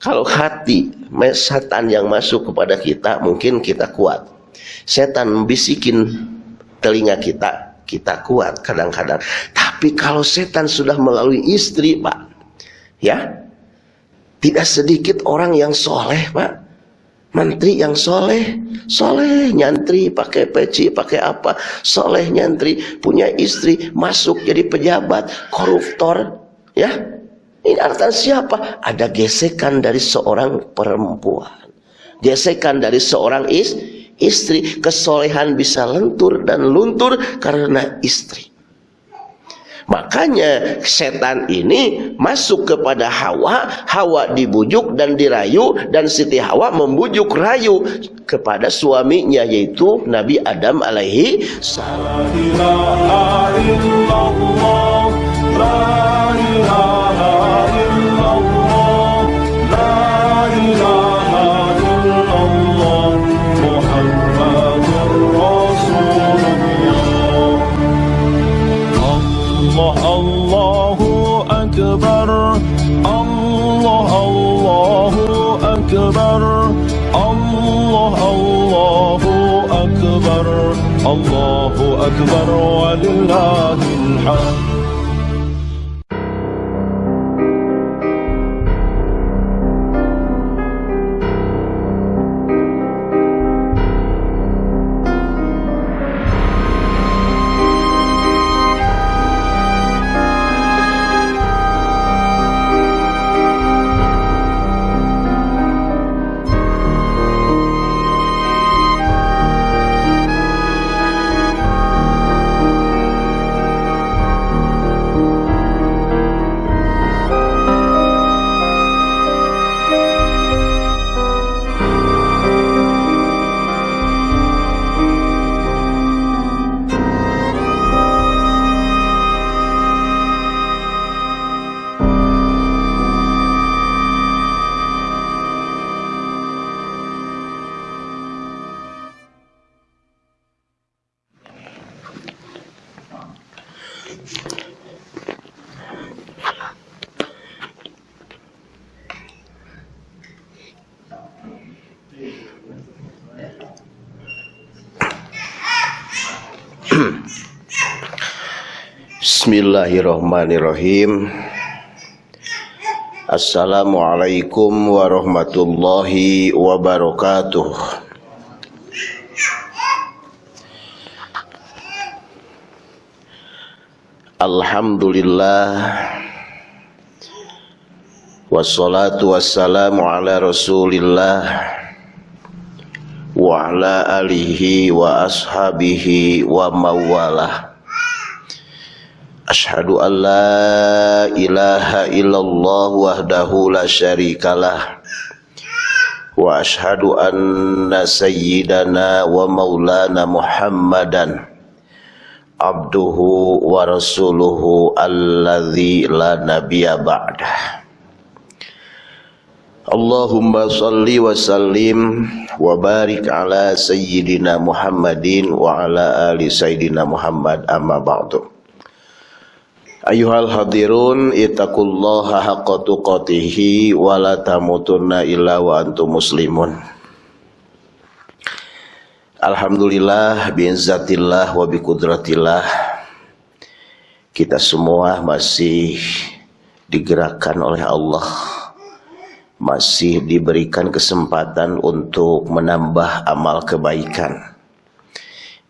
Kalau hati setan yang masuk kepada kita mungkin kita kuat. Setan membisikin telinga kita, kita kuat kadang-kadang. Tapi kalau setan sudah melalui istri, Pak, ya, tidak sedikit orang yang soleh, Pak. Menteri yang soleh, soleh nyantri pakai peci, pakai apa, soleh nyantri punya istri masuk jadi pejabat, koruptor, ya. Ini artinya siapa? Ada gesekan dari seorang perempuan, gesekan dari seorang is, istri, kesolehan bisa lentur dan luntur karena istri. Makanya setan ini masuk kepada Hawa, Hawa dibujuk dan dirayu dan Siti Hawa membujuk rayu kepada suaminya yaitu Nabi Adam alaihi salam. أكبر. الله الله أكبر. الله أكبر ولله الحمد. Bismillahirrahmanirrahim. Assalamualaikum warahmatullahi wabarakatuh. Alhamdulillah. Wassalatu wassalamu ala rasulillah. Wa ala alihi wa ashabihi wa mawalah Ashhadu an la ilaha illallah wahdahu la syarikalah. Wa ashhadu anna sayyidana wa maulana muhammadan Abduhu wa rasuluhu alladhi Allahumma salli wa sallim wa barik ala sayyidina Muhammadin wa ala ali Ayuhal hadirun itakullaha haqqa tuqatihi wa la tamutunna illa wa antum muslimun. Alhamdulillah biizzatillah wa biqudratillah kita semua masih digerakkan oleh Allah. Masih diberikan kesempatan untuk menambah amal kebaikan.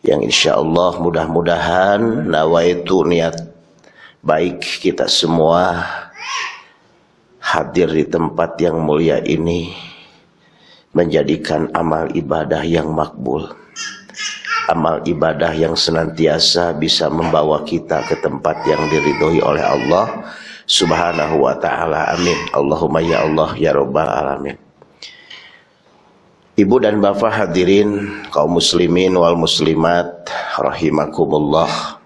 Yang insya Allah mudah-mudahan nawaitu niat baik kita semua hadir di tempat yang mulia ini menjadikan amal ibadah yang makbul. Amal ibadah yang senantiasa bisa membawa kita ke tempat yang diridhoi oleh Allah subhanahu wa ta'ala. Amin. Allahumma ya Allah ya rabbal alamin. Ibu dan Bapak hadirin kaum muslimin wal muslimat rahimakumullah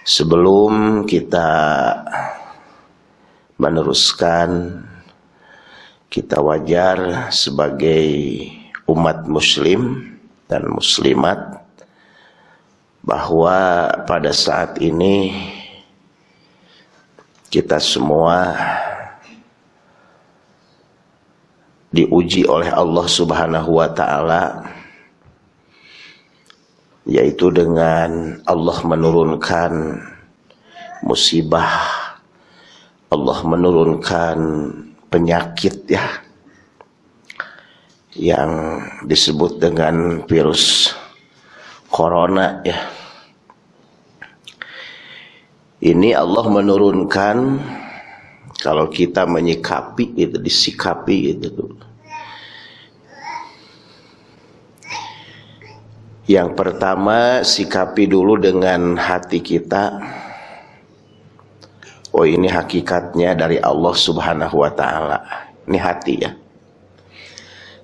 Sebelum kita meneruskan kita wajar sebagai umat muslim dan muslimat bahwa pada saat ini kita semua diuji oleh Allah Subhanahu wa taala yaitu dengan Allah menurunkan musibah Allah menurunkan penyakit ya yang disebut dengan virus corona ya. Ini Allah menurunkan kalau kita menyikapi itu disikapi itu yang pertama sikapi dulu dengan hati kita oh ini hakikatnya dari Allah subhanahu wa ta'ala ini hati ya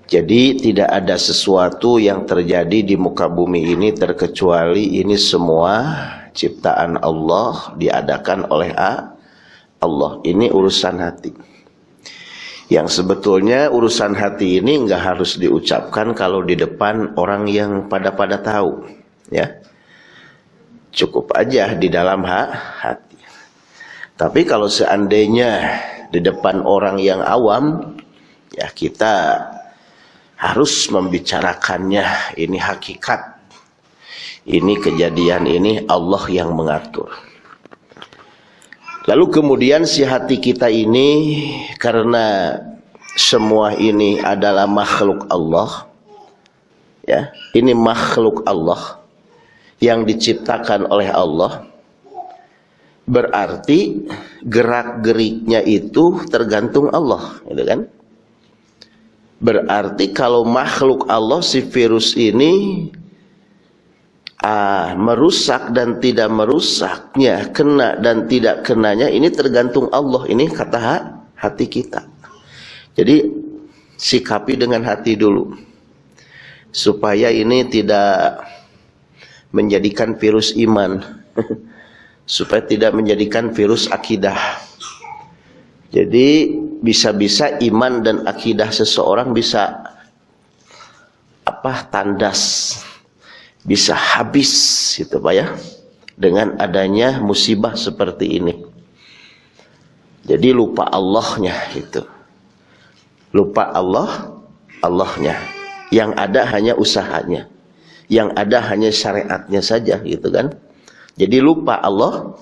jadi tidak ada sesuatu yang terjadi di muka bumi ini terkecuali ini semua ciptaan Allah diadakan oleh Allah. Ini urusan hati. Yang sebetulnya urusan hati ini nggak harus diucapkan kalau di depan orang yang pada-pada tahu, ya. Cukup aja di dalam hati. Tapi kalau seandainya di depan orang yang awam, ya kita harus membicarakannya ini hakikat ini kejadian ini Allah yang mengatur lalu kemudian si hati kita ini karena semua ini adalah makhluk Allah ya ini makhluk Allah yang diciptakan oleh Allah berarti gerak geriknya itu tergantung Allah gitu kan? Berarti kalau makhluk Allah si virus ini ah, merusak dan tidak merusaknya, kena dan tidak kenanya ini tergantung Allah. Ini kata hati kita. Jadi sikapi dengan hati dulu. Supaya ini tidak menjadikan virus iman. supaya tidak menjadikan virus akidah. Jadi bisa-bisa iman dan akidah seseorang bisa apa tandas bisa habis gitu Pak ya dengan adanya musibah seperti ini. Jadi lupa Allahnya itu. Lupa Allah Allahnya. Yang ada hanya usahanya. Yang ada hanya syariatnya saja gitu kan. Jadi lupa Allah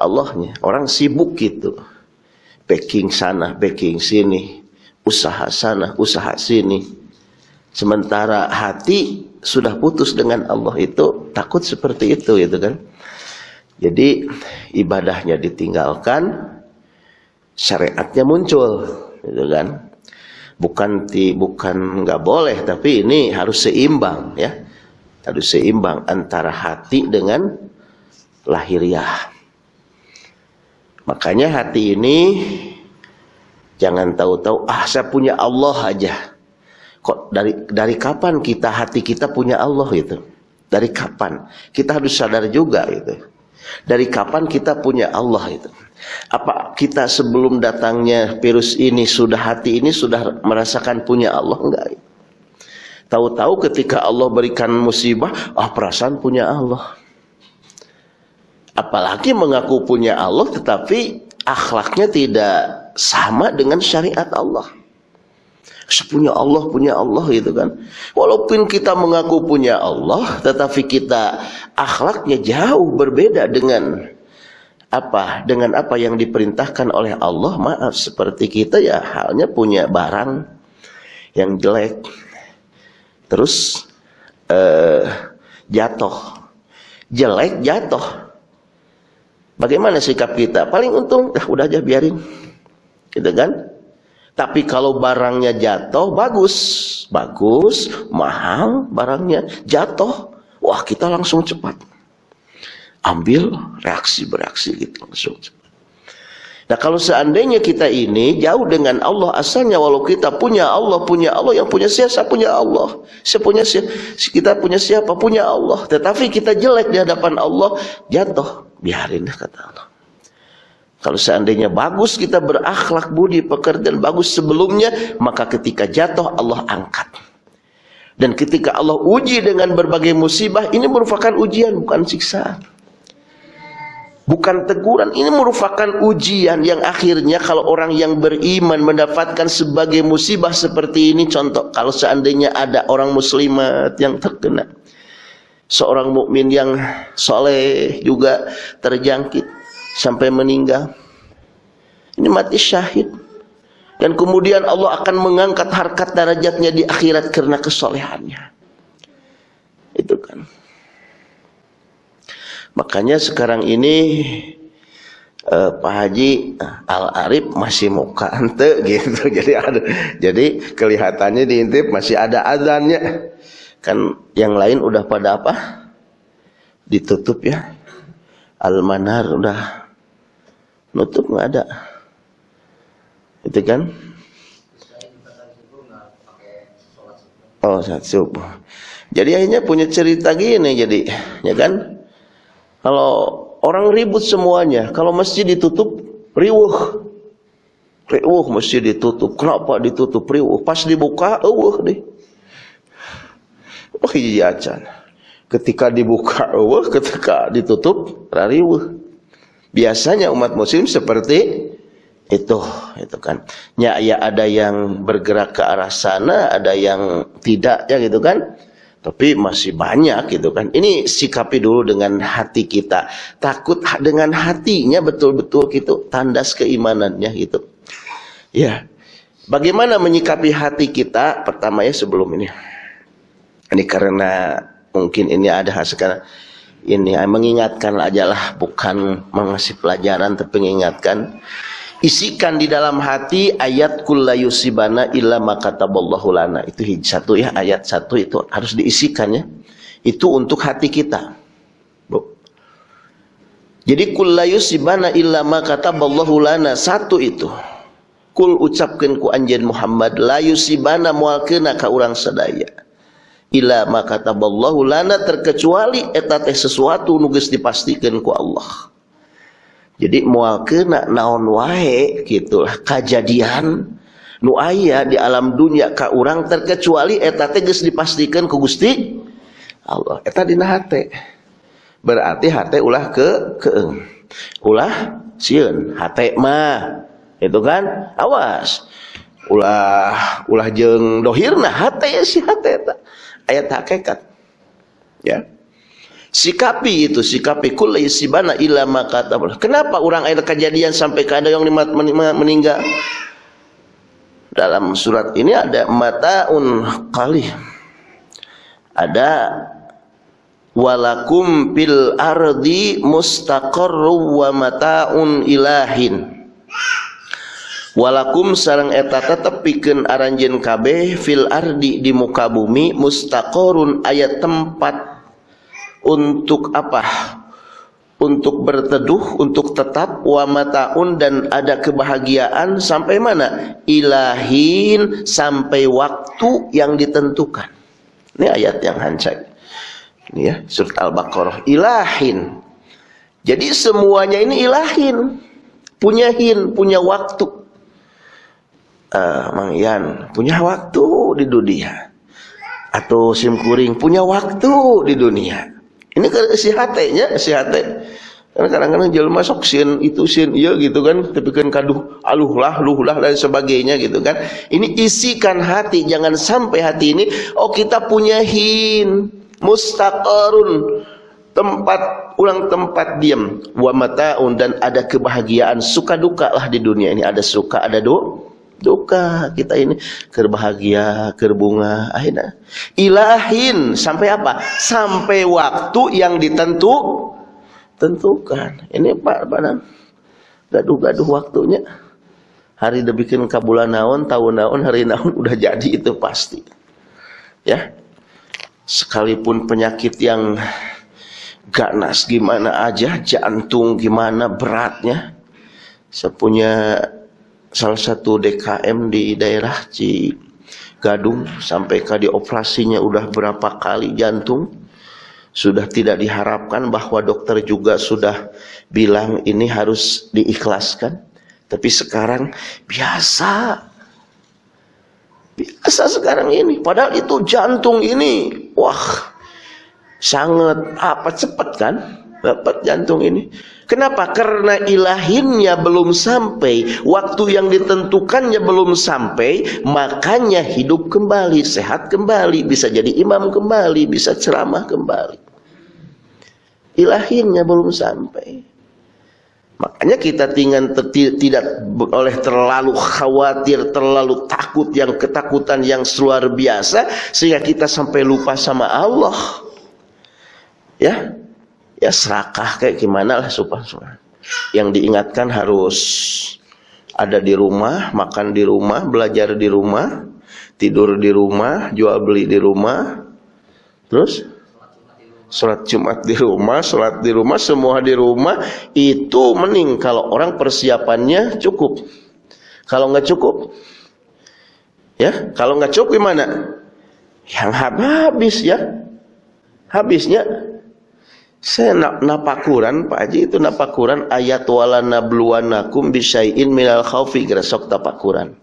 Allahnya. Orang sibuk gitu. Backing sana, backing sini, usaha sana, usaha sini. Sementara hati sudah putus dengan Allah itu takut seperti itu gitu kan. Jadi ibadahnya ditinggalkan, syariatnya muncul gitu kan. Bukan ti, bukan nggak boleh tapi ini harus seimbang ya. Harus seimbang antara hati dengan lahiriah. Makanya hati ini jangan tahu-tahu ah saya punya Allah aja. Kok dari dari kapan kita hati kita punya Allah itu? Dari kapan? Kita harus sadar juga itu. Dari kapan kita punya Allah itu? Apa kita sebelum datangnya virus ini sudah hati ini sudah merasakan punya Allah enggak? Tahu-tahu ketika Allah berikan musibah, ah perasaan punya Allah. Apalagi mengaku punya Allah tetapi akhlaknya tidak sama dengan syariat Allah. Sepunya Allah, punya Allah gitu kan. Walaupun kita mengaku punya Allah, tetapi kita akhlaknya jauh berbeda dengan apa? Dengan apa yang diperintahkan oleh Allah. Maaf, seperti kita ya halnya punya barang yang jelek. Terus eh, jatuh. Jelek jatuh Bagaimana sikap kita? Paling untung, dah udah aja biarin. Gitu kan? Tapi kalau barangnya jatuh, bagus. Bagus, mahal barangnya. Jatuh, wah kita langsung cepat. Ambil, reaksi, bereaksi gitu langsung cepat. Nah kalau seandainya kita ini jauh dengan Allah asalnya walau kita punya Allah punya Allah yang punya siapa punya Allah saya punya siapa kita punya siapa punya Allah tetapi kita jelek di hadapan Allah jatuh biarin kata Allah kalau seandainya bagus kita berakhlak budi pekerjaan bagus sebelumnya maka ketika jatuh Allah angkat. Dan ketika Allah uji dengan berbagai musibah ini merupakan ujian bukan siksaan Bukan teguran, ini merupakan ujian yang akhirnya kalau orang yang beriman mendapatkan sebagai musibah seperti ini contoh kalau seandainya ada orang muslimat yang terkena. Seorang mukmin yang soleh juga terjangkit sampai meninggal ini mati syahid dan kemudian Allah akan mengangkat harkat darajatnya di akhirat karena kesolehannya itu kan Makanya sekarang ini uh, Pak Haji uh, Al Arif masih muka ente gitu. Jadi ada jadi kelihatannya diintip masih ada azannya. Kan yang lain udah pada apa? Ditutup ya. Al Manar udah nutup nggak ada. Itu kan? Oh, saat subuh. Jadi akhirnya punya cerita gini jadi, ya kan? Kalau orang ribut semuanya, kalau masjid ditutup, riuh. Riuh masjid ditutup. Kenapa ditutup riuh? Pas dibuka, eueuh deh. Oh iya acan. Ketika dibuka eueuh, ketika ditutup riuh. Biasanya umat muslim seperti itu itu kan ya ya ada yang bergerak ke arah sana ada yang tidak ya gitu kan tapi masih banyak gitu kan. Ini sikapi dulu dengan hati kita. Takut dengan hatinya betul-betul gitu. Tandas keimanannya gitu. Ya. Bagaimana menyikapi hati kita? Pertama ya sebelum ini. Ini karena mungkin ini ada sekarang ini mengingatkan aja lah bukan mengasih pelajaran tapi mengingatkan. Isikan di dalam hati ayat kullayusibana illa makataballahu lana. Itu satu ya ayat satu itu harus diisikan ya. Itu untuk hati kita. Bu. jadi kullayusibana illa makataballahu lana. Satu itu. Kul ucapkan ku anjen Muhammad la yusibana mualkeuna ka urang sadaya illa makataballahu lana terkecuali eta teh sesuatu nu geus dipastikeun ku Allah. Jadi mual kena naon wae gitulah kejadian nu aya di alam dunia ka urang terkecuali eta teh geus dipastikan ku Gusti Allah. Eta dina hate. Berarti hate ulah ke ke ulah sieun hate mah itu kan? Awas. Ulah ulah jeung dohirna hate si hate ayat hakikat ya Sikapi itu, sikapi kulli isibana illa makata. Kenapa orang ada kejadian sampai ke ada yang meninggal? Dalam surat ini ada mataun kali. Ada walakum fil ardi mustaqarru wa mataun ilahin. Walakum sarang eta tetep pikeun aranjeun kabeh fil ardi di muka bumi mustaqarrun ayat tempat untuk apa? Untuk berteduh, untuk tetap wa mataun dan ada kebahagiaan sampai mana? Ilahin sampai waktu yang ditentukan. Ini ayat yang hancur. Ini ya, surat Al-Baqarah. Ilahin. Jadi semuanya ini ilahin. Punya hin, punya waktu. Uh, Mang Ian, punya waktu di dunia. Atau Sim Kuring, punya waktu di dunia ini kan si hatenya, si hate. Karena kadang-kadang jelma sok sin itu sin iya gitu kan, tapi kan kaduh aluh lah, luh lah dan sebagainya gitu kan. Ini isikan hati, jangan sampai hati ini oh kita punya hin mustaqarun tempat ulang tempat diam wa mataun dan ada kebahagiaan suka duka lah di dunia ini ada suka ada duka duka kita ini. Kerbahagia kerbunga akhirnya. Ilahin sampai apa? Sampai waktu yang ditentu tentukan. Ini pak pak gaduh-gaduh waktunya. Hari bikin kabulan naon tahun naon hari naon udah jadi itu pasti. Ya. Sekalipun penyakit yang ganas gimana aja jantung gimana beratnya sepunya salah satu DKM di daerah Ci Gadung sampai ke dioperasinya udah berapa kali jantung. Sudah tidak diharapkan bahwa dokter juga sudah bilang ini harus diikhlaskan. Tapi sekarang biasa. Biasa sekarang ini. Padahal itu jantung ini wah sangat apa cepat kan dapat jantung ini. Kenapa? Karena ilahinnya belum sampai, waktu yang ditentukannya belum sampai, makanya hidup kembali, sehat kembali, bisa jadi imam kembali, bisa ceramah kembali. Ilahinnya belum sampai. Makanya kita tinggal tidak oleh terlalu khawatir, terlalu takut yang ketakutan yang luar biasa sehingga kita sampai lupa sama Allah. Ya, ya serakah kayak gimana lah supaya yang diingatkan harus ada di rumah, makan di rumah, belajar di rumah, tidur di rumah, jual beli di rumah, terus sholat Jumat di rumah, sholat di rumah, semua di rumah itu mending kalau orang persiapannya cukup. Kalau nggak cukup, ya kalau nggak cukup gimana? Yang habis ya, habisnya saya nak napakuran Pak Haji itu napakuran ayat wala nabluwanakum bisyai'in minal khaufi gresok tapakuran.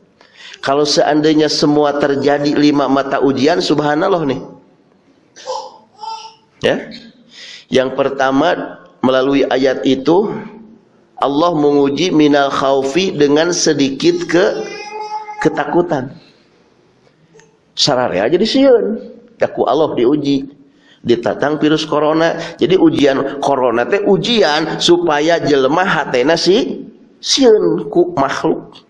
Kalau seandainya semua terjadi lima mata ujian subhanallah nih. Ya. Yang pertama melalui ayat itu Allah menguji minal khaufi dengan sedikit ke ketakutan. Sarare aja disieun. Daku Allah diuji ditatang virus corona. Jadi ujian corona teh ujian supaya jelema hatena si sieun ku makhluk.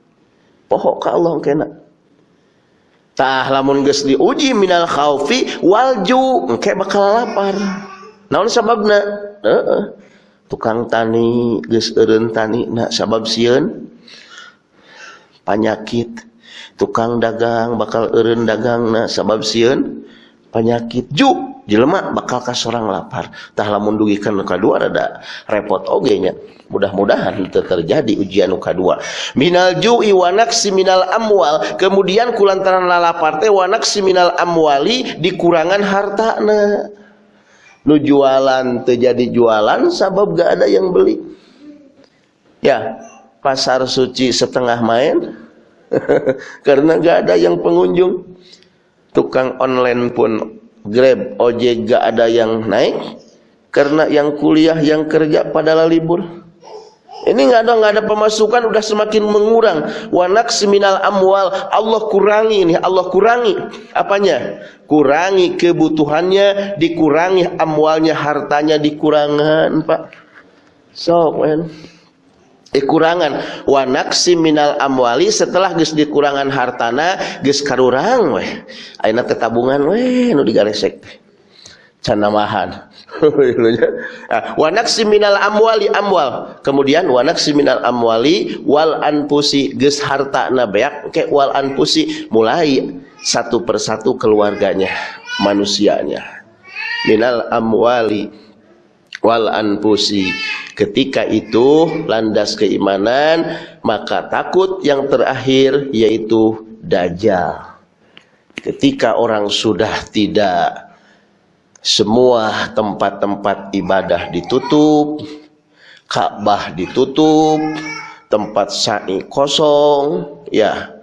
Pohok ka Allah kena. Tah lamun geus diuji minal khaufi walju engke bakal lapar. Naon sababna? Heeh. Tukang tani geus eureun tani na sabab sieun penyakit tukang dagang bakal eureun dagang na sabab sieun penyakit ju jelema bakal ka seorang lapar. Tah lamun dugikeun nu kadua rada repot oge nya. Mudah-mudahan terjadi ujian nu kadua minal ju'i wa naqsi minal amwal. Kemudian kulantaran lalapar teh wa naqsi minal amwali dikurangan hartana nu jualan terjadi jualan sabab gak ada yang beli. Ya pasar suci setengah main karena gak ada yang pengunjung. Tukang online pun Grab, ojek gak ada yang naik karena yang kuliah, yang kerja pada libur. Ini nggak ada nggak ada pemasukan udah semakin mengurang. Wanak seminal amwal Allah kurangi ini Allah kurangi apanya? Kurangi kebutuhannya, dikurangi amwalnya, hartanya dikurangan, Pak. So, man dikurangan. Wa naqsi minal amwali setelah geus dikurangan hartana geus karurang weh. Ayeuna teh tabungan weh nu digaresek. Can namahan ah, wa naqsi minal amwali amwal. Kemudian wa naqsi minal amwali wal anfusi geus hartana beak ke wal anfusi mulai satu persatu keluarganya manusianya. Minal amwali wal anfusi ketika itu landas keimanan maka takut yang terakhir yaitu dajjal. Ketika orang sudah tidak semua tempat-tempat ibadah ditutup Ka'bah ditutup tempat sa'i kosong ya.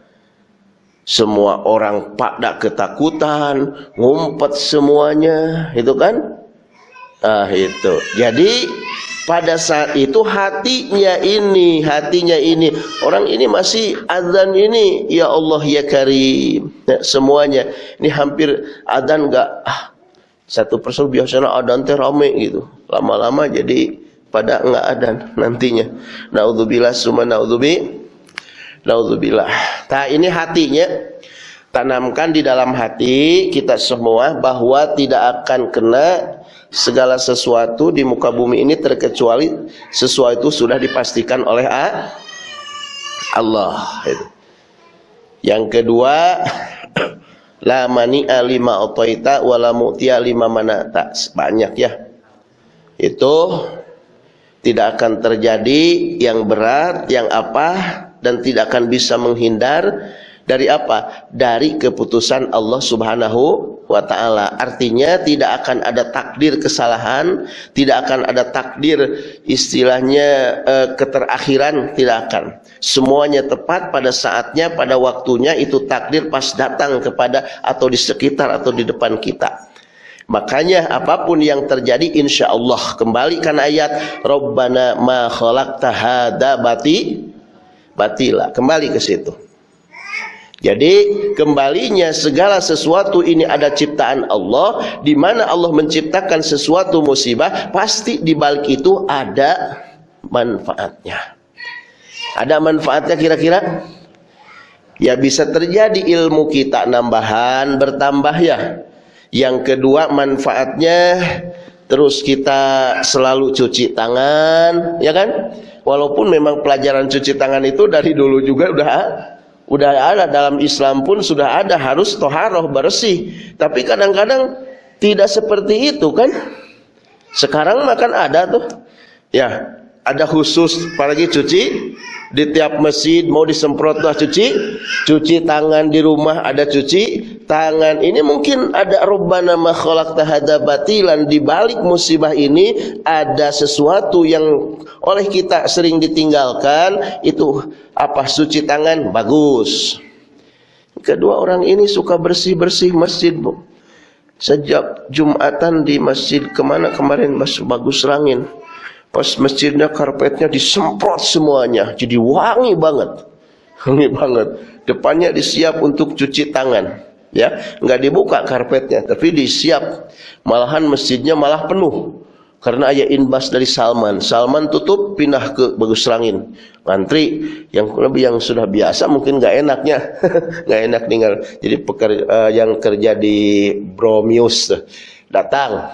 Semua orang pada ketakutan ngumpet semuanya itu kan? Ah itu. Jadi pada saat itu hatinya ini, hatinya ini, orang ini masih azan ini, ya Allah ya Karim. Ya, semuanya ini hampir azan enggak ah satu persatu biasanya adan teh rame gitu. Lama-lama jadi pada enggak adan nantinya. Nauzubillah summa naudzubi. Naudzubillah. Nah, ini hatinya tanamkan di dalam hati kita semua bahwa tidak akan kena segala sesuatu di muka bumi ini terkecuali sesuatu sudah dipastikan oleh Allah. Yang kedua, la mani'a lima otoita wala mu'tiya lima manata. Banyak ya. Itu tidak akan terjadi yang berat, yang apa dan tidak akan bisa menghindar dari apa? Dari keputusan Allah Subhanahu wa taala. Artinya tidak akan ada takdir kesalahan, tidak akan ada takdir istilahnya e, keterakhiran, tidak akan. Semuanya tepat pada saatnya, pada waktunya itu takdir pas datang kepada atau di sekitar atau di depan kita. Makanya apa pun yang terjadi insya Allah kembalikan ayat Rabbana ma khalaqta bati batila. Kembali ke situ. Jadi kembalinya segala sesuatu ini ada ciptaan Allah di mana Allah menciptakan sesuatu musibah pasti di balik itu ada manfaatnya. Ada manfaatnya kira-kira? Ya bisa terjadi ilmu kita nambahan bertambah ya. Yang kedua manfaatnya terus kita selalu cuci tangan, ya kan? Walaupun memang pelajaran cuci tangan itu dari dulu juga udah udah ada dalam Islam pun sudah ada harus toharoh bersih. Tapi kadang-kadang tidak seperti itu kan. Sekarang makan ada tuh. Ya ada khusus apalagi cuci di tiap masjid mau disemprot lah cuci. Cuci tangan di rumah ada cuci tangan. Ini mungkin ada rubbana ma khalaqta batilan. Di balik musibah ini ada sesuatu yang oleh kita sering ditinggalkan. Itu apa? Suci tangan bagus. Kedua orang ini suka bersih-bersih masjid bu. Sejak Jumatan di masjid ke mana kemarin mas? Bagus rangin Pas masjidnya karpetnya disemprot semuanya, jadi wangi banget. Wangi banget. Depannya disiap untuk cuci tangan. Ya, nggak dibuka karpetnya, tapi disiap. Malahan masjidnya malah penuh. Karena ayah inbas dari Salman. Salman tutup, pindah ke Bagus Rangin. Ngantri, yang lebih yang sudah biasa mungkin nggak enaknya. nggak enak tinggal. Jadi pekerja, uh, yang kerja di Bromius datang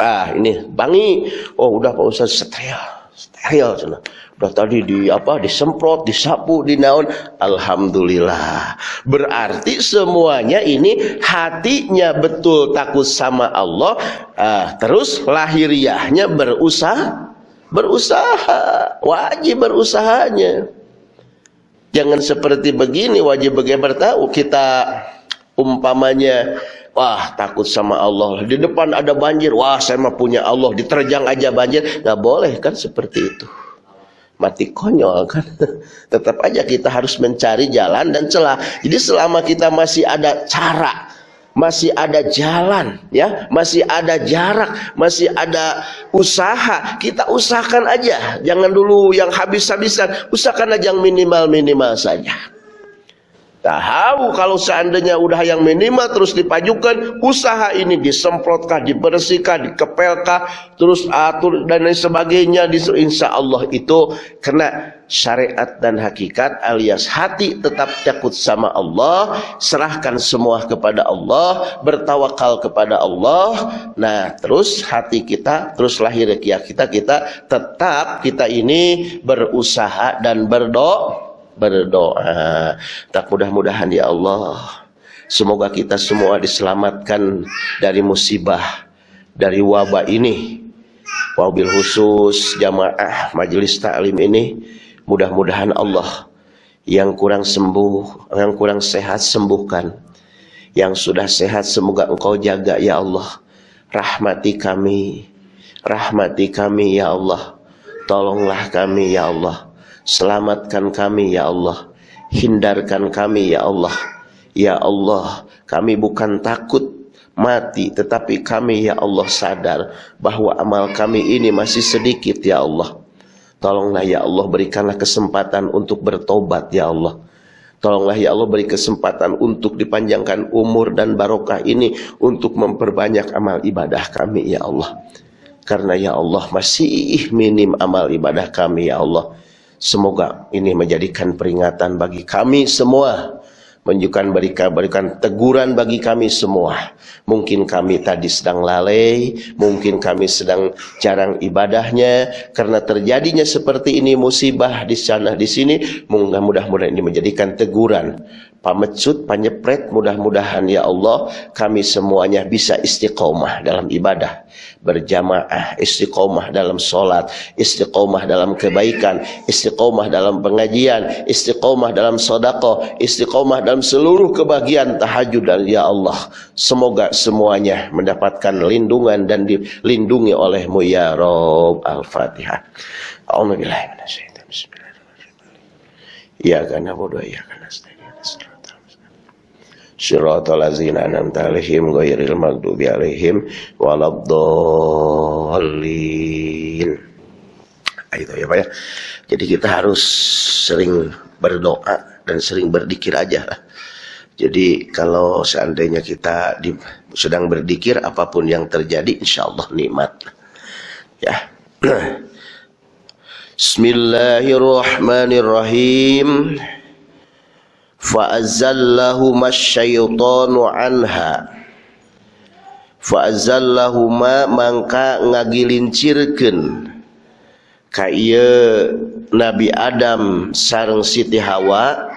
ah ini bangi. Oh udah Pak Ustaz steril. Steril sana. Udah tadi di apa disemprot disapu dinaun. Alhamdulillah. Berarti semuanya ini hatinya betul takut sama Allah. Ah, terus lahiriahnya berusaha berusaha. Wajib berusahanya. Jangan seperti begini wajib bagaimana tahu kita umpamanya Wah takut sama Allah. Di depan ada banjir. Wah saya mah punya Allah. Diterjang aja banjir. Gak boleh kan seperti itu. Mati konyol kan. Tetap aja kita harus mencari jalan dan celah. Jadi selama kita masih ada cara masih ada jalan ya masih ada jarak masih ada usaha kita usahakan aja. Jangan dulu yang habis-habisan. Usahakan aja yang minimal-minimal saja Tahu kalau seandainya udah yang minimal terus dipajukan, usaha ini disemprotkah, dibersihkah, dikepelkah, terus atur dan lain sebagainya. Insya Allah itu kena syariat dan hakikat alias hati tetap takut sama Allah, serahkan semua kepada Allah, bertawakal kepada Allah. Nah, terus hati kita, terus lahir kita, kita tetap kita ini berusaha dan berdoa berdoa. Tak mudah-mudahan ya Allah. Semoga kita semua diselamatkan dari musibah, dari wabah ini. Wabil khusus jamaah majelis taklim ini. Mudah-mudahan Allah yang kurang sembuh, yang kurang sehat sembuhkan. Yang sudah sehat semoga engkau jaga ya Allah. Rahmati kami, rahmati kami ya Allah. Tolonglah kami ya Allah Selamatkan kami ya Allah. Hindarkan kami ya Allah. Ya Allah, kami bukan takut mati tetapi kami ya Allah sadar bahwa amal kami ini masih sedikit ya Allah. Tolonglah ya Allah berikanlah kesempatan untuk bertobat ya Allah. Tolonglah ya Allah beri kesempatan untuk dipanjangkan umur dan barokah ini untuk memperbanyak amal ibadah kami ya Allah. Karena ya Allah masih minim amal ibadah kami ya Allah. Semoga ini menjadikan peringatan bagi kami semua. Menunjukkan berikan, berikan teguran bagi kami semua. Mungkin kami tadi sedang lalai, mungkin kami sedang jarang ibadahnya. Karena terjadinya seperti ini musibah di sana di sini. Mudah-mudahan ini menjadikan teguran pamecut, panyepret, mudah-mudahan ya Allah kami semuanya bisa istiqomah dalam ibadah, berjamaah, istiqomah dalam solat, istiqomah dalam kebaikan, istiqomah dalam pengajian, istiqomah dalam sodako, istiqomah dalam seluruh kebahagiaan tahajud dan ya Allah semoga semuanya mendapatkan lindungan dan dilindungi olehmu ya Rob Al-Fatihah. Alhamdulillah. Ya karena bodoh ya karena Syiratal ladzina an'amta 'alaihim ghairil maghdubi 'alaihim waladdallin. Nah, itu ya Pak ya. Jadi kita harus sering berdoa dan sering berzikir aja Jadi kalau seandainya kita di, sedang berzikir apa pun yang terjadi insya Allah nikmat. Ya. Bismillahirrahmanirrahim fa'azallahuma syaitanu anha fa'azallahuma mangka ngagilincirkeun ka Nabi Adam sareng Siti Hawa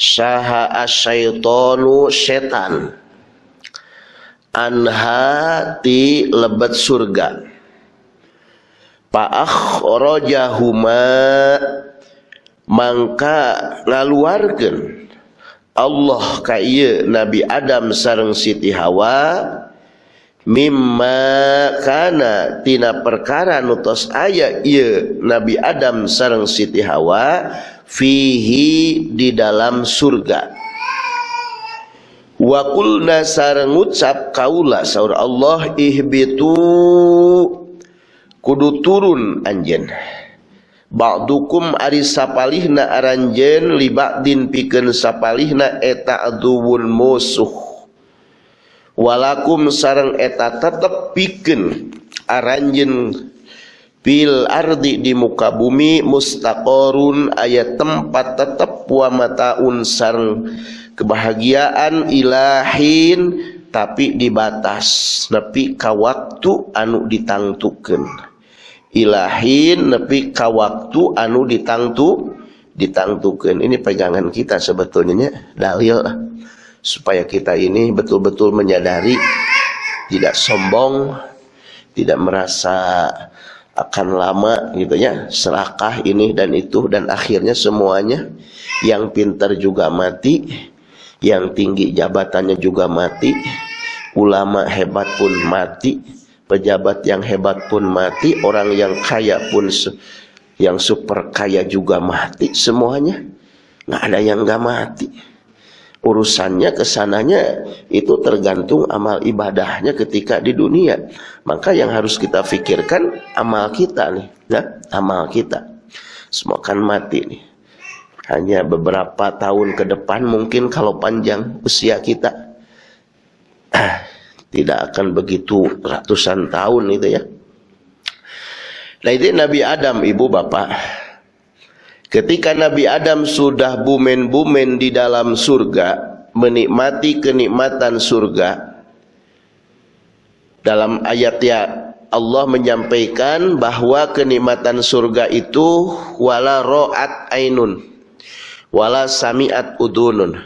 saha asyaitonu setan anha ti lebet surga. Rojahuma mangka ngaluarkan Allah kaya Nabi Adam sareng Siti Hawa mimma kana tina perkara nutos aya ieu Nabi Adam sareng Siti Hawa fihi di dalam surga. Wa qulna sareng ngucap kaula saur Allah ihbitu kudu turun anjen Ba'dukum ari sapalihna aranjen liba'din pikeun sapalihna eta aduwun musuh. Walakum sareng eta tetep pikeun aranjen bil ardi di muka bumi mustaqorun ayat tempat tetep wa mataun sareng kebahagiaan ilahin tapi dibatas nepi ka waktu anu ditangtukeun. Ilahin nepi ka waktu anu ditangtu ditangtukan ini pegangan kita sebetulnya dalil. Supaya kita ini betul-betul menyadari tidak sombong tidak merasa akan lama gitu ya serakah ini dan itu dan akhirnya semuanya. Yang pintar juga mati yang tinggi jabatannya juga mati ulama hebat pun mati pejabat yang hebat pun mati, orang yang kaya pun yang super kaya juga mati, semuanya nggak ada yang nggak mati. Urusannya ke sananya itu tergantung amal ibadahnya ketika di dunia. Maka yang harus kita pikirkan amal kita nih, ya, amal kita. Semua kan mati nih. Hanya beberapa tahun ke depan mungkin kalau panjang usia kita. Tidak akan begitu ratusan tahun itu ya. Nah itu Nabi Adam ibu bapak. Ketika Nabi Adam sudah bumen-bumen di dalam surga, menikmati kenikmatan surga. Dalam ayat ya Allah menyampaikan bahwa kenikmatan surga itu wala ro'at ainun wala sami'at udunun.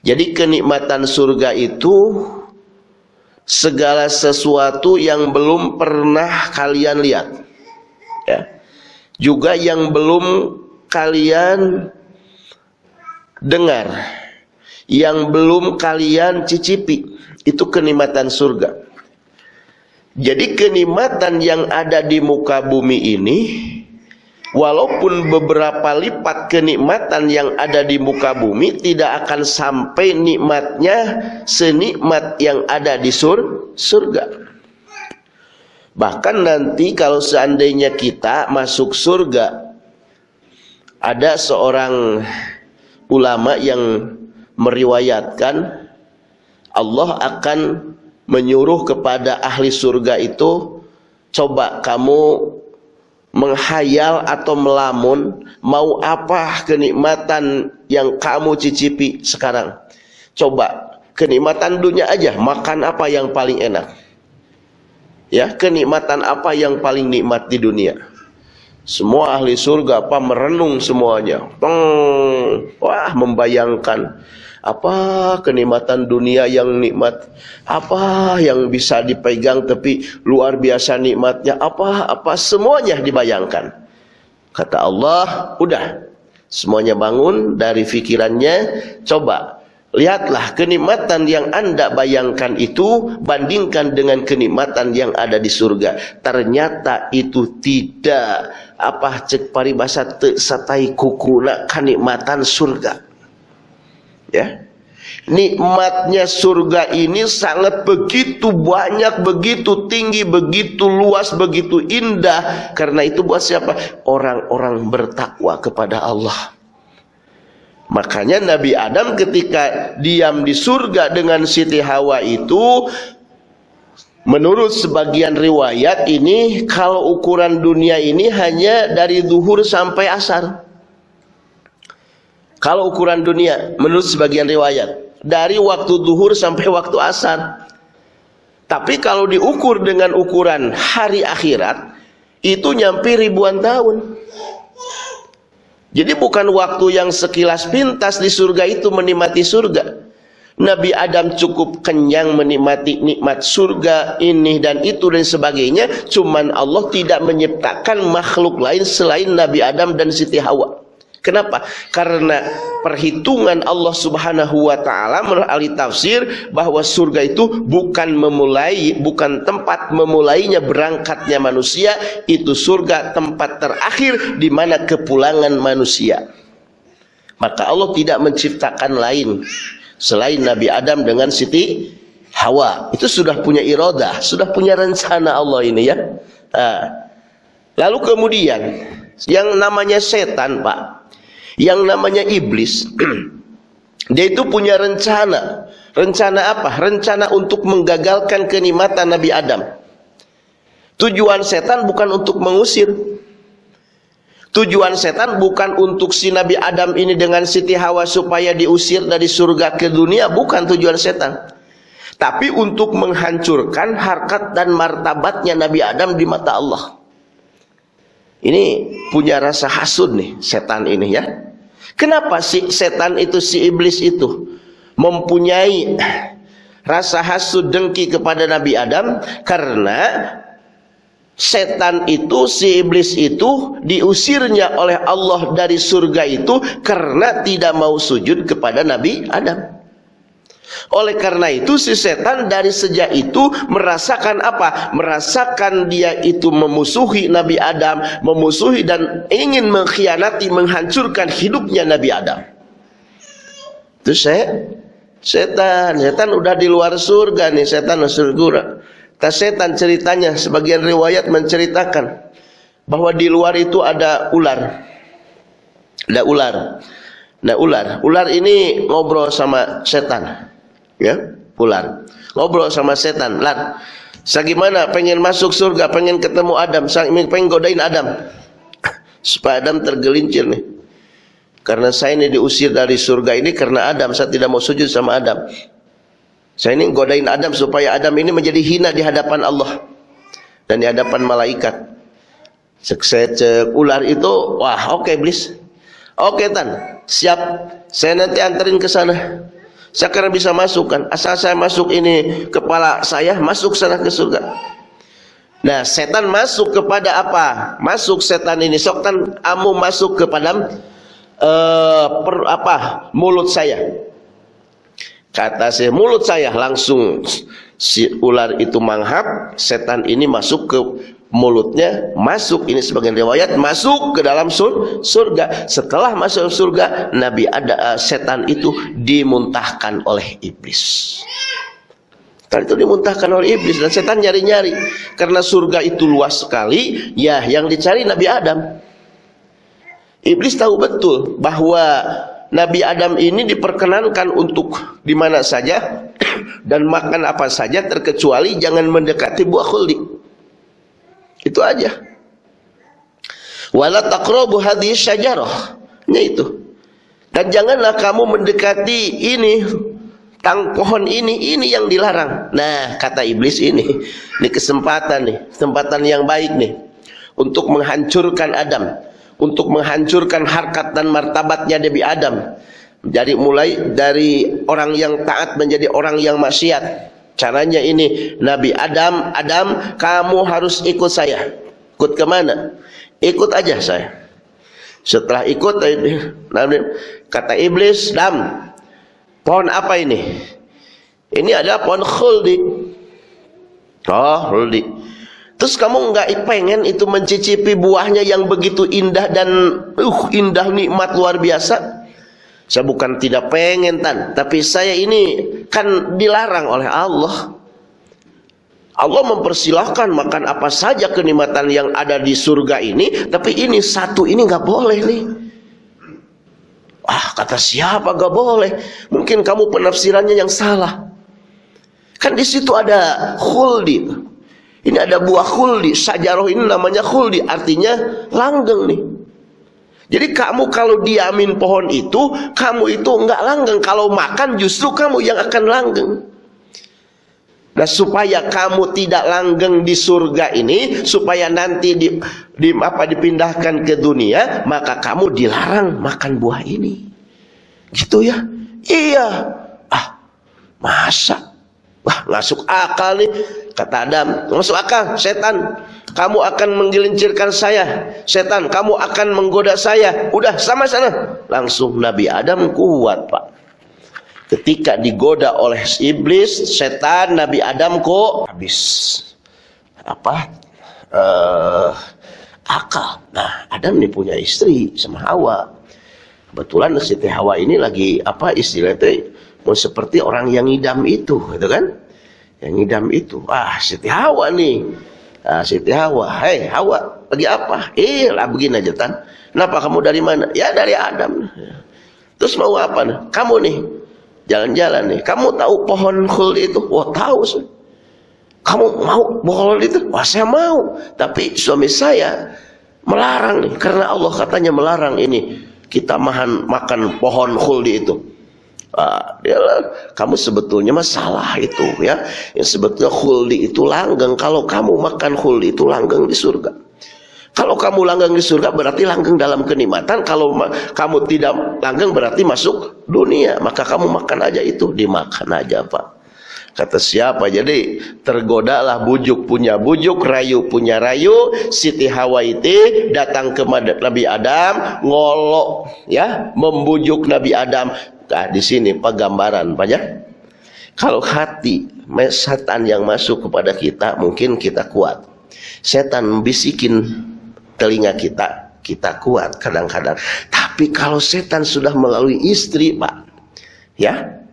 Jadi kenikmatan surga itu segala sesuatu yang belum pernah kalian lihat. Ya. Juga yang belum kalian dengar. Yang belum kalian cicipi. Itu kenikmatan surga. Jadi kenikmatan yang ada di muka bumi ini walaupun beberapa lipat kenikmatan yang ada di muka bumi tidak akan sampai nikmatnya senikmat yang ada di sur surga. Bahkan nanti kalau seandainya kita masuk surga ada seorang ulama yang meriwayatkan Allah akan menyuruh kepada ahli surga itu coba kamu menghayal atau melamun mau apa kenikmatan yang kamu cicipi sekarang? Coba kenikmatan dunia aja makan apa yang paling enak? Ya kenikmatan apa yang paling nikmat di dunia? Semua ahli surga apa merenung semuanya? Peng, wah membayangkan apa kenikmatan dunia yang nikmat? Apa yang bisa dipegang tapi luar biasa nikmatnya? Apa apa semuanya dibayangkan? Kata Allah udah semuanya bangun dari pikirannya coba lihatlah kenikmatan yang anda bayangkan itu bandingkan dengan kenikmatan yang ada di surga. Ternyata itu tidak. Apa cek paribasa te satai kukuna kenikmatan surga ya Nikmatnya surga ini sangat begitu banyak, begitu tinggi, begitu luas, begitu indah. Karena itu buat siapa? Orang-orang bertakwa kepada Allah. Makanya Nabi Adam ketika diam di surga dengan Siti Hawa itu Menurut sebagian riwayat ini kalau ukuran dunia ini hanya dari duhur sampai asar. Kalau ukuran dunia menurut sebagian riwayat dari waktu duhur sampai waktu asar. Tapi kalau diukur dengan ukuran hari akhirat itu nyampe ribuan tahun. Jadi bukan waktu yang sekilas pintas di surga itu menikmati surga. Nabi Adam cukup kenyang menikmati nikmat surga ini dan itu dan sebagainya. Cuman Allah tidak menciptakan makhluk lain selain Nabi Adam dan Siti Hawa. Kenapa? Karena perhitungan Allah Subhanahu wa taala menurut ahli tafsir bahwa surga itu bukan memulai bukan tempat memulainya berangkatnya manusia, itu surga tempat terakhir di mana kepulangan manusia. Maka Allah tidak menciptakan lain selain Nabi Adam dengan Siti Hawa. Itu sudah punya irodah, sudah punya rencana Allah ini ya. Nah, lalu kemudian yang namanya setan, Pak yang namanya iblis dia itu punya rencana. Rencana apa? rencana untuk menggagalkan kenikmatan Nabi Adam. Tujuan setan bukan untuk mengusir. Tujuan setan bukan untuk si Nabi Adam ini dengan Siti Hawa supaya diusir dari surga ke dunia. Bukan tujuan setan. Tapi untuk menghancurkan harkat dan martabatnya Nabi Adam di mata Allah. Ini punya rasa hasud nih setan ini ya Kenapa si setan itu si iblis itu mempunyai rasa hasud dengki kepada Nabi Adam karena setan itu si iblis itu diusirnya oleh Allah dari surga itu karena tidak mau sujud kepada Nabi Adam. Oleh karena itu si setan dari sejak itu merasakan apa? Merasakan dia itu memusuhi Nabi Adam, memusuhi dan ingin mengkhianati, menghancurkan hidupnya Nabi Adam. Itu saya setan, setan udah di luar surga nih, setan surga. Tas setan ceritanya sebagian riwayat menceritakan bahwa di luar itu ada ular. Ada ular. Nah ular, ular ini ngobrol sama setan ya ular ngobrol sama setan. Lar Sagimana pengen masuk surga pengen ketemu Adam pengen godain Adam. Supaya Adam tergelincir nih. Karena saya ini diusir dari surga ini karena Adam. Saya tidak mau sujud sama Adam. Saya ini godain Adam supaya Adam ini menjadi hina di hadapan Allah dan di hadapan malaikat. Cek cek ular itu wah oke okay, oke okay, tan. Siap. Saya nanti anterin ke sana sekarang bisa masukkan. Asal saya masuk ini kepala saya masuk sana ke surga. Nah, setan masuk kepada apa? Masuk setan ini. Setan amu masuk kepada uh, per, apa? Mulut saya. Kata saya mulut saya langsung si ular itu manghap, setan ini masuk ke mulutnya masuk. Ini sebagian riwayat masuk ke dalam sur, surga. Setelah masuk surga Nabi ada uh, setan itu dimuntahkan oleh iblis. Setan itu dimuntahkan oleh iblis dan setan nyari-nyari. Karena surga itu luas sekali ya yang dicari Nabi Adam. Iblis tahu betul bahwa Nabi Adam ini diperkenankan untuk di mana saja dan makan apa saja terkecuali jangan mendekati buah khuldi itu aja. Wala taqrabu hadhihi syajarah. Ini itu. Dan janganlah kamu mendekati ini tang pohon ini ini yang dilarang. Nah, kata iblis ini, ini kesempatan nih, kesempatan yang baik nih untuk menghancurkan Adam, untuk menghancurkan harkat dan martabatnya Nabi Adam. Jadi mulai dari orang yang taat menjadi orang yang maksiat. Caranya ini Nabi Adam, Adam kamu harus ikut saya. Ikut ke mana? Ikut aja saya. Setelah ikut kata iblis, Dam, pohon apa ini? Ini adalah pohon khuldi. Oh, khuldi. Terus kamu nggak pengen itu mencicipi buahnya yang begitu indah dan uh indah nikmat luar biasa? Saya bukan tidak pengen tan, tapi saya ini kan dilarang oleh Allah. Allah mempersilahkan makan apa saja kenikmatan yang ada di surga ini, tapi ini satu ini nggak boleh nih. Ah, kata siapa gak boleh? Mungkin kamu penafsirannya yang salah. Kan di situ ada khuldi. Ini ada buah khuldi. Sajaroh ini namanya khuldi, artinya langgeng nih. Jadi kamu kalau diamin pohon itu, kamu itu enggak langgeng. Kalau makan justru kamu yang akan langgeng. Nah supaya kamu tidak langgeng di surga ini, supaya nanti di, di apa dipindahkan ke dunia, maka kamu dilarang makan buah ini. Gitu ya? Iya. Ah, masa? Wah, masuk akal nih. Kata Adam, masuk akal, setan. Kamu akan menggelincirkan saya. Setan, kamu akan menggoda saya. Udah, sama sana. Langsung Nabi Adam kuat, Pak. Ketika digoda oleh iblis, setan, Nabi Adam kok habis apa? Uh, akal. Nah, Adam nih punya istri sama Hawa. Kebetulan Siti Hawa ini lagi apa istilahnya mau seperti orang yang ngidam itu, gitu kan? Yang ngidam itu. Ah, Siti Hawa nih. Ah, Siti Hawa, hei Hawa, lagi apa? Eh, lah begini aja tan. Kenapa kamu dari mana? Ya dari Adam. Terus mau apa nih? Kamu nih jalan-jalan nih. Kamu tahu pohon khul itu? Wah tahu sih. Kamu mau pohon itu? Wah saya mau. Tapi suami saya melarang nih. Karena Allah katanya melarang ini kita makan makan pohon khuldi itu. Ah, dia, kamu sebetulnya masalah itu ya. Yang sebetulnya khuldi itu langgeng. Kalau kamu makan khuldi itu langgeng di surga. Kalau kamu langgeng di surga berarti langgeng dalam kenikmatan. Kalau kamu tidak langgeng berarti masuk dunia. Maka kamu makan aja itu, dimakan aja Pak. Kata siapa? Jadi tergodalah bujuk punya bujuk, rayu punya rayu. Siti Hawaiti datang ke Nabi Adam, ngolok ya, membujuk Nabi Adam. Nah, di sini penggambaran banyak. Kalau hati setan yang masuk kepada kita, mungkin kita kuat. Setan bisikin telinga kita, kita kuat kadang-kadang. Tapi kalau setan sudah melalui istri, Pak, ya,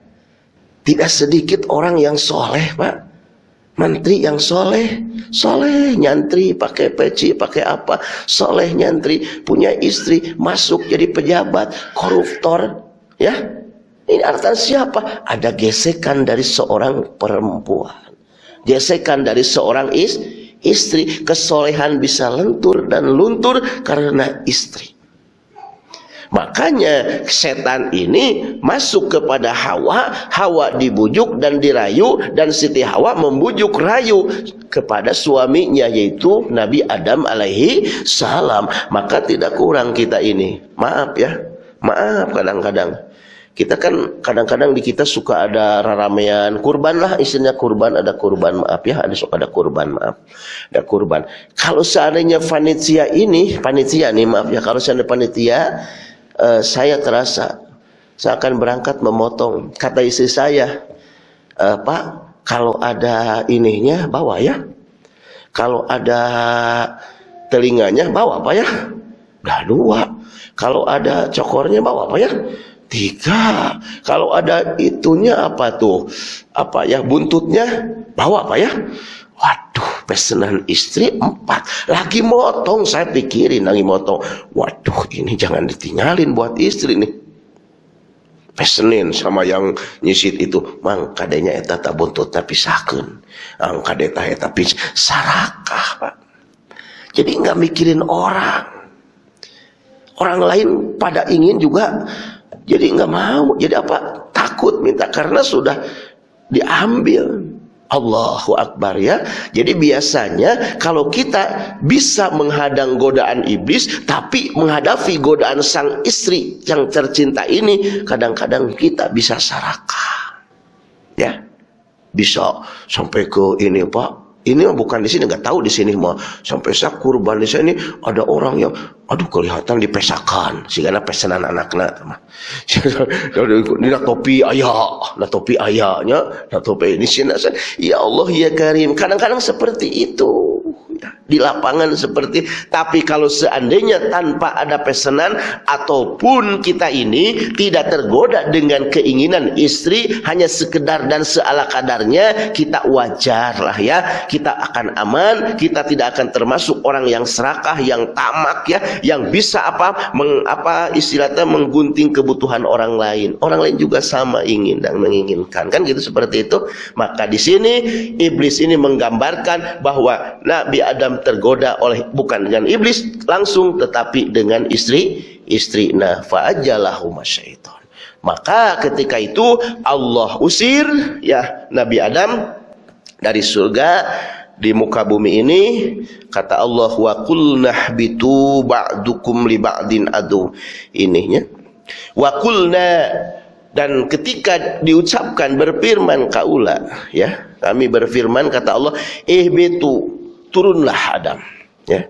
tidak sedikit orang yang soleh, Pak. Menteri yang soleh, soleh nyantri, pakai peci, pakai apa, soleh nyantri, punya istri, masuk jadi pejabat, koruptor, ya. Ini artinya siapa? Ada gesekan dari seorang perempuan. Gesekan dari seorang is, istri. Kesolehan bisa lentur dan luntur karena istri. Makanya setan ini masuk kepada Hawa, Hawa dibujuk dan dirayu dan Siti Hawa membujuk rayu kepada suaminya yaitu Nabi Adam alaihi salam. Maka tidak kurang kita ini. Maaf ya. Maaf kadang-kadang. Kita kan kadang-kadang di kita suka ada raramean kurban lah isinya kurban ada kurban maaf ya ada suka ada kurban maaf. Ada kurban. Kalau seandainya panitia ini panitia nih maaf ya kalau seandainya panitia uh, saya terasa saya akan berangkat memotong. Kata istri saya uh, Pak kalau ada ininya bawa ya. Kalau ada telinganya bawa apa ya. Udah dua. Kalau ada cokornya bawa apa ya tiga kalau ada itunya apa tuh apa ya buntutnya bawa apa ya Waduh, pesanan istri empat. Lagi motong, saya pikirin lagi motong. Waduh, ini jangan ditinggalin buat istri nih. Pesenin sama yang nyisit itu. Mang, kadenya eta tak buntutnya pisahkan. Ang kadeta eta pis sarakah, Pak. Jadi nggak mikirin orang. Orang lain pada ingin juga jadi nggak mau. Jadi apa? Takut minta karena sudah diambil. Allahu Akbar ya. Jadi biasanya kalau kita bisa menghadang godaan iblis tapi menghadapi godaan sang istri yang tercinta ini kadang-kadang kita bisa sarakah. Ya. Bisa sampai ke ini Pak ini bukan di sini nggak tahu di sini mah. Sampai saya kurban di sini ada orang yang aduh kelihatan dipesakan. Sehingga pesanan anaknya mah. Ini topi ayah nah topi ayahnya nah topi ini sini ya Allah ya Karim. Kadang-kadang seperti itu. Ya. Di lapangan seperti tapi kalau seandainya tanpa ada pesanan ataupun kita ini tidak tergoda dengan keinginan istri hanya sekedar dan seala kadarnya kita wajar lah ya kita akan aman kita tidak akan termasuk orang yang serakah yang tamak ya yang bisa apa meng, apa istilahnya menggunting kebutuhan orang lain. Orang lain juga sama ingin dan menginginkan. Kan gitu seperti itu? Maka di sini iblis ini menggambarkan bahwa Nabi Adam tergoda oleh bukan dengan iblis langsung tetapi dengan istri istri. Nah fa'ajalahu maka ketika itu Allah usir ya Nabi Adam dari surga di muka bumi ini kata Allah wa qulna bitu ba'dukum li ba'din adu. Ininya. Wa qulna dan ketika diucapkan berfirman kaula ya kami berfirman kata Allah ihbitu turunlah Adam ya.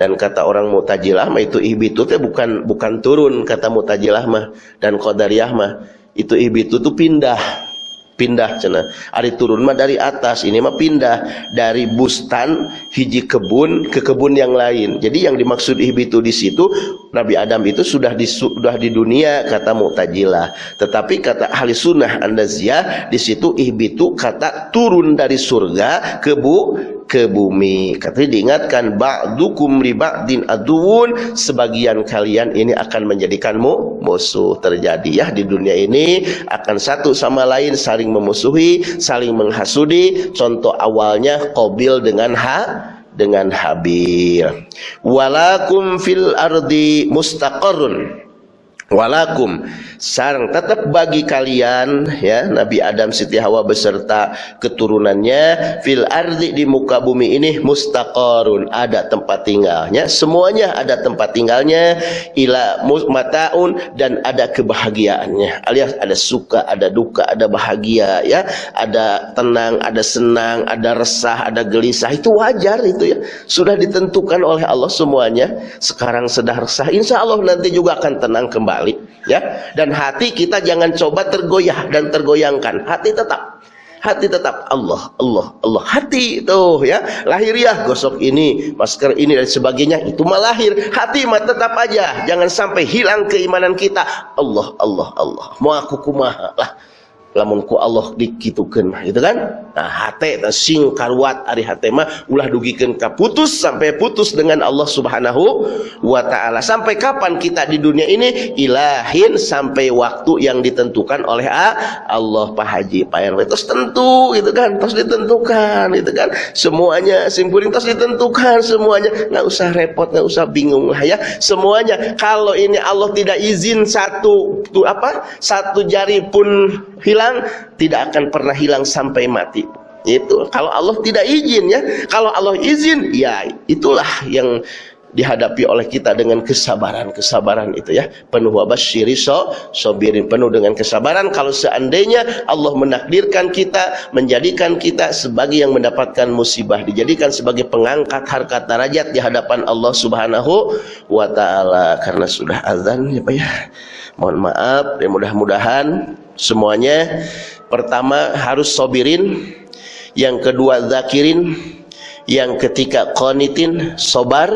Dan kata orang Mu'tazilah mah itu ihbitu itu bukan bukan turun kata Mu'tazilah mah dan Qadariyah mah itu ihbitu itu pindah pindah cina ari turun mah dari atas ini mah pindah dari bustan hiji kebun ke kebun yang lain. Jadi yang dimaksud ihbitu di situ Nabi Adam itu sudah di sudah di dunia kata Mu'tazilah. Tetapi kata ahli sunnah andaziyah di situ ihbitu kata turun dari surga ke bu ke bumi. Katanya diingatkan ba'dukum li ba'din aduun sebagian kalian ini akan menjadikanmu musuh terjadi ya di dunia ini akan satu sama lain saling memusuhi, saling menghasudi. Contoh awalnya Qabil dengan ha dengan Habil. Walakum fil ardi mustaqarrun walakum. Sarang tetap bagi kalian ya Nabi Adam Siti Hawa beserta keturunannya fil ardi di muka bumi ini mustaqarun. Ada tempat tinggalnya. Semuanya ada tempat tinggalnya ila mataun dan ada kebahagiaannya. Alias ada suka ada duka ada bahagia ya. Ada tenang ada senang ada resah ada gelisah. Itu wajar itu ya. Sudah ditentukan oleh Allah semuanya. Sekarang sedang resah insya Allah nanti juga akan tenang kembali kali ya. Dan hati kita jangan coba tergoyah dan tergoyangkan. Hati tetap. Hati tetap. Allah Allah Allah. Hati itu ya. Lahiriah gosok ini masker ini dan sebagainya. Itu mah lahir. Hati mah tetap aja. Jangan sampai hilang keimanan kita. Allah Allah Allah. Mau aku kumaha lah lamun ku Allah dikitukeun gitu kan? Nah hate sing karuat ari hate mah ulah dugikeun ka putus sampai putus dengan Allah Subhanahu wa taala. Sampai kapan kita di dunia ini? Ilahin sampai waktu yang ditentukan oleh Allah Pak Haji Pak RW terus tentu gitu kan? Terus ditentukan gitu kan? Semuanya simpuling terus ditentukan semuanya. Nggak usah repot nggak usah bingung lah ya. Semuanya kalau ini Allah tidak izin satu apa? Satu jari pun hilang hilang tidak akan pernah hilang sampai mati. Itu kalau Allah tidak izin ya. Kalau Allah izin ya itulah yang dihadapi oleh kita dengan kesabaran-kesabaran itu ya penuh wabasyiri so sobirin penuh dengan kesabaran. Kalau seandainya Allah menakdirkan kita menjadikan kita sebagai yang mendapatkan musibah dijadikan sebagai pengangkat harkat derajat di hadapan Allah Subhanahu wa taala. Karena sudah azan ya Pak ya. Mohon maaf ya mudah-mudahan semuanya. Pertama harus sobirin. Yang kedua zakirin. Yang ketiga qanitin sobar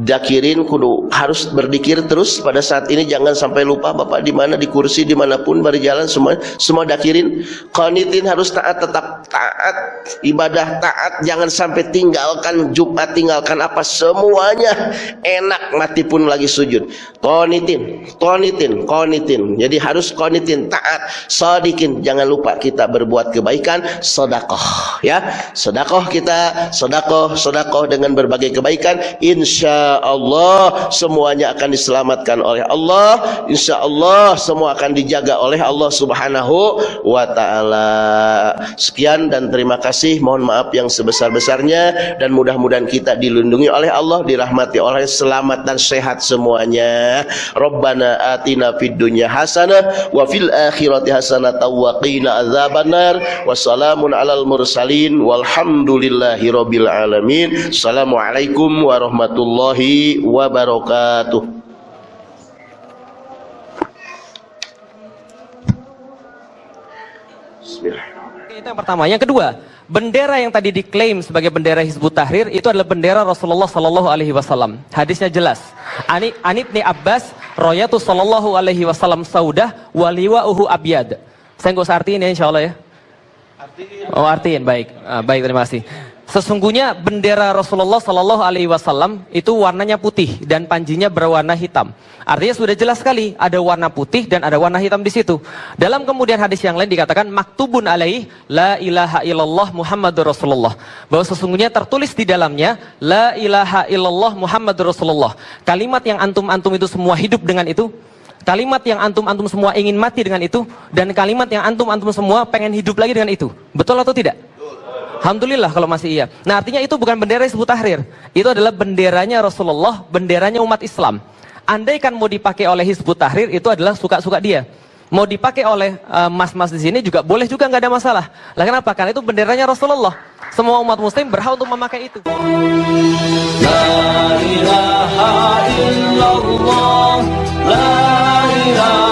dakirin kudu harus berdikir terus pada saat ini. Jangan sampai lupa Bapak di mana di kursi di mana pun berjalan semua semua dakirin qanitin harus taat tetap taat ibadah taat jangan sampai tinggalkan Jumat tinggalkan apa semuanya enak mati pun lagi sujud. Qanitin qanitin qanitin. Jadi harus qanitin taat sadikin. Jangan lupa kita berbuat kebaikan sedekah ya. Sedekah kita sedekah sedekah dengan berbagai kebaikan insya Allah semuanya akan diselamatkan oleh Allah. Insya Allah semua akan dijaga oleh Allah subhanahu wa ta'ala. Sekian dan terima kasih mohon maaf yang sebesar-besarnya dan mudah-mudahan kita dilindungi oleh Allah dirahmati oleh selamat dan sehat semuanya. Rabbana atina fid dunya hasanah wa fil akhirati hasanah wa qina azabannar wassalamun alal mursalin walhamdulillahi rabbil alamin. Assalamualaikum warahmatullahi warahmatullahi wabarakatuh. Itu yang pertama. Yang kedua, bendera yang tadi diklaim sebagai bendera Hizbut Tahrir itu adalah bendera Rasulullah Sallallahu Alaihi Wasallam. Hadisnya jelas. Ani Anibni Abbas, Royatu Sallallahu Alaihi Wasallam Saudah, waliwa uhu abyad. Saya nggak usah artiin ya insya Allah ya. Oh artiin baik, ah, baik terima kasih. Sesungguhnya bendera Rasulullah Sallallahu Alaihi Wasallam itu warnanya putih dan panjinya berwarna hitam. Artinya sudah jelas sekali ada warna putih dan ada warna hitam di situ. Dalam kemudian hadis yang lain dikatakan maktubun alaih la ilaha illallah Muhammadur Rasulullah. Bahwa sesungguhnya tertulis di dalamnya la ilaha illallah Muhammadur Rasulullah. Kalimat yang antum-antum itu semua hidup dengan itu. Kalimat yang antum-antum semua ingin mati dengan itu dan kalimat yang antum-antum semua pengen hidup lagi dengan itu. Betul atau tidak? Alhamdulillah kalau masih iya. Nah artinya itu bukan bendera Hizbut Tahrir. Itu adalah benderanya Rasulullah, benderanya umat Islam. Andai kan mau dipakai oleh Hizbut Tahrir itu adalah suka-suka dia. Mau dipakai oleh uh, mas-mas di sini juga boleh juga nggak ada masalah. Lah kenapa? Karena itu benderanya Rasulullah. Semua umat muslim berhak untuk memakai itu. La ilaha illallah La ilaha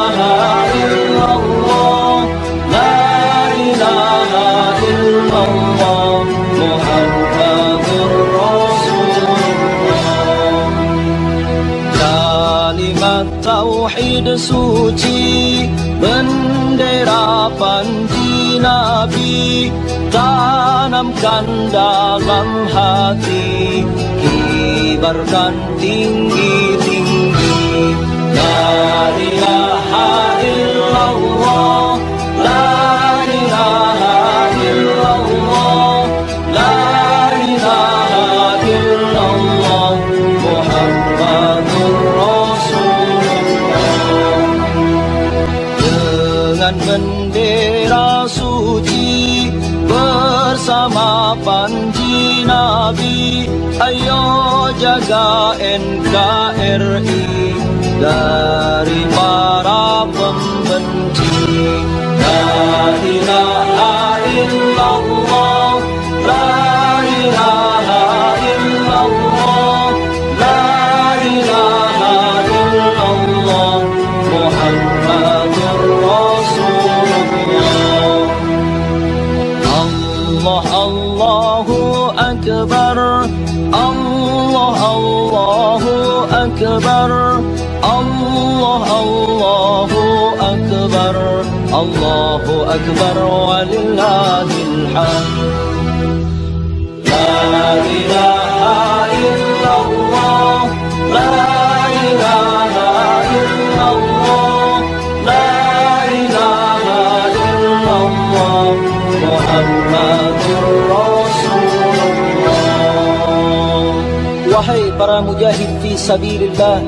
suci Bendera panji Nabi Tanamkan dalam hati Kibarkan tinggi-tinggi La ilaha illallah ayo jaga NKRI dari Allahu Akbar walillahil hamd La ilaha illallah La ilaha illallah La ilaha illallah Muhammadur Rasulullah Wahai para mujahid fi sabilillah,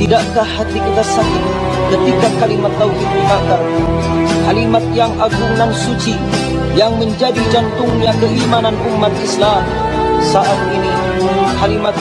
tidakkah hati kita sakit ketika kalimat tauhid dibakar? Kalimat yang agung dan suci yang menjadi jantungnya keimanan umat Islam saat ini kalimat